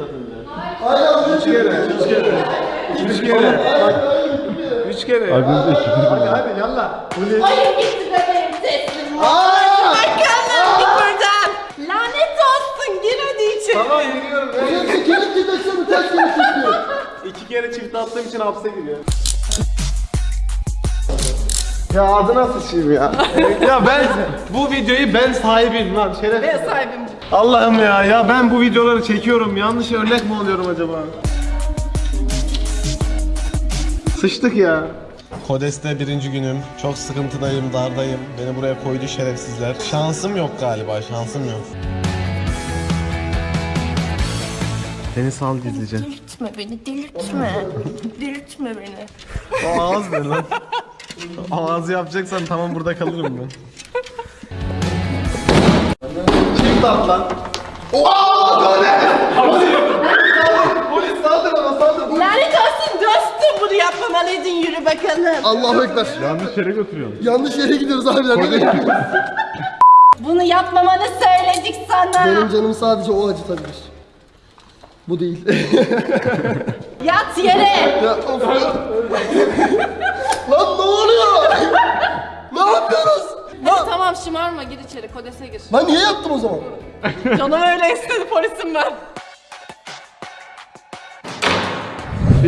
çift atınca. Aynen Üç kere, üç kere. Üç kere. Üç kere. Aklınızda iki Hadi hadi yallah. Polis. Hayır gitti bebeğim teslim ol. Aa! Bakalım git buradan. Lanet olsun gir hadi içeri. Tamam giriyorum. Benim tekerim gideceksin ters kere çekiyor. İki kere çift attığım için hapse giriyor. Ya adına sıçayım ya. ya ben bu videoyu ben sahibiyim lan şeref. Ben sahibim. Allah'ım ya ya ben bu videoları çekiyorum. Yanlış örnek mi oluyorum acaba? Sıçtık ya. Kodes'te birinci günüm. Çok sıkıntıdayım, dardayım. Beni buraya koydu şerefsizler. Şansım yok galiba, şansım yok. Beni sal gizlice. Delirtme beni delirtme. delirtme beni. O ağız ne lan? O ağzı yapacaksan tamam burada kalırım ben. Çift at lan. Polis saldır ama saldır. Lanet olsun dostum bunu yapmamalıydın yürü bakalım. Allahu Ekber. Yanlış yere götürüyorum. Yanlış yere gidiyoruz abiler. Nereye gidiyoruz? Bunu yapmamanı söyledik sana. Benim canım sadece o acıtabilir. Bu değil. Yat yere. ya of ya. Lan ne oluyor? ne yapıyoruz? Hadi tamam şımarma gir içeri kodese gir. Ben niye yaptım o zaman? Canım öyle istedi polisim ben.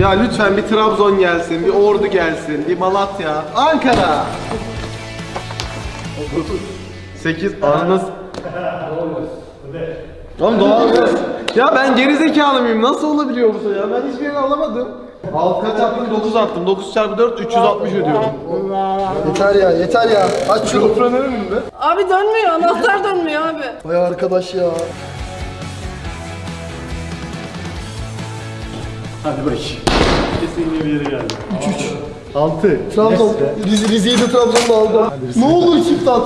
Ya lütfen bir Trabzon gelsin, bir Ordu gelsin, bir Malatya, Ankara. 8 ananız. Oğlum doğal Ya ben geri zekalı mıyım? Nasıl olabiliyor bu ya? Ben hiçbirini alamadım. Alt kaç attım? 9 attım. 9 çarpı 4 360 ödüyorum. Yeter ya yeter ya. Aç şunu. Sofranın önünde. Abi dönmüyor anahtar dönmüyor abi. Vay arkadaş ya. Hadi bakayım. Kesinlikle bir yere geldi. 6. Trabzon. Rize, Rize'yi de Trabzon'da aldım. Ne olur çift at.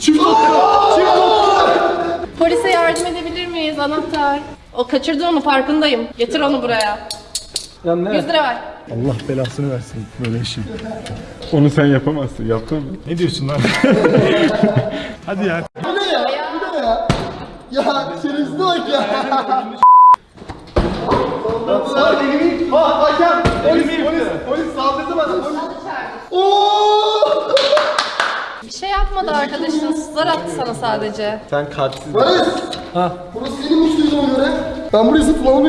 Çift at. Çift at. Polise yardım miyiz anahtar? O kaçırdı onu farkındayım. Getir onu buraya. Ya ne? 100 lira ver. Allah belasını versin böyle işin. Onu sen yapamazsın. Yaptın mı? Ne diyorsun lan? Hadi ya. Bu ne ya? Bu ne ya? Ya şerefsiz bak ya. Sağ elimi. Ha hakem. Polis polis. Polis saldırdı bana. Polis. Oo! Bir şey yapmadı arkadaşın. Sızlar attı sana sadece. Sen kalpsiz. Barış. Ha. Burası seninmiş duyduğuma göre. Ben burayı almayayım.